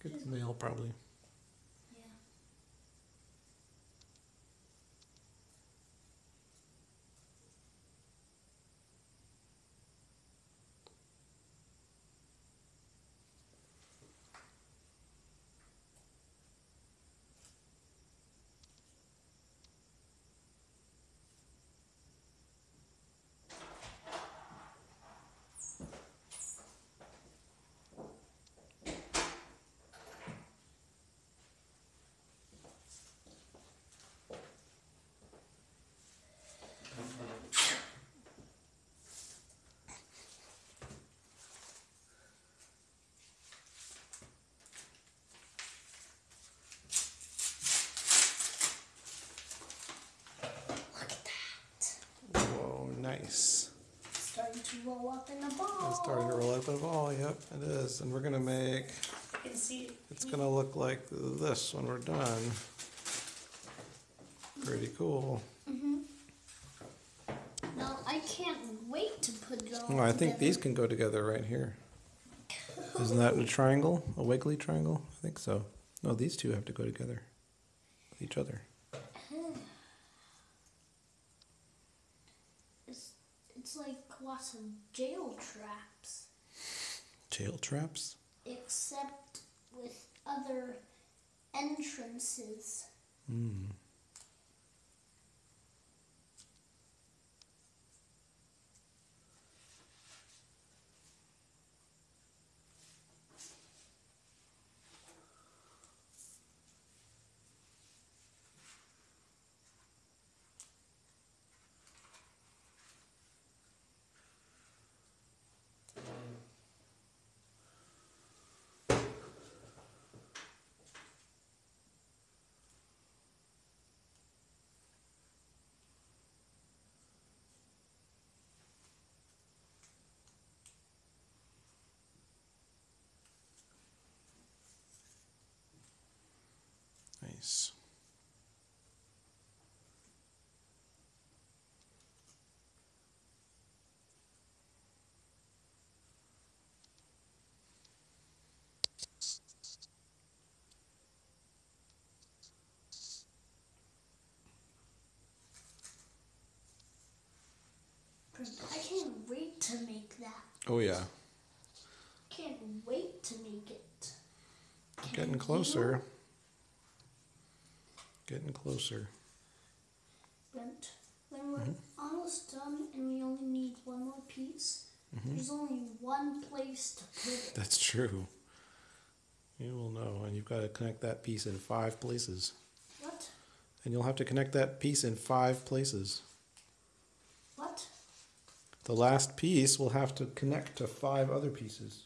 Good male, probably. Nice. Starting to roll up in a ball. It's starting to roll out the ball. Yep, it is. And we're gonna make. You can see It's gonna look like this when we're done. Pretty cool. Mm hmm Now I can't wait to put it all I think together. these can go together right here. Isn't that a triangle? A wiggly triangle? I think so. No, these two have to go together with each other. It's, it's like lots of jail traps, Tail traps? except with other entrances. Hmm. Nice. I can't wait to make that. Oh yeah. Can't wait to make it. Can Getting closer. Getting closer. Brent, when we're Mm-hmm. almost done and we only need one more piece, Mm-hmm. there's only one place to put it. That's true. You will know, and you've got to connect that piece in five places. What? And you'll have to connect that piece in five places. What? The last piece will have to connect to five other pieces.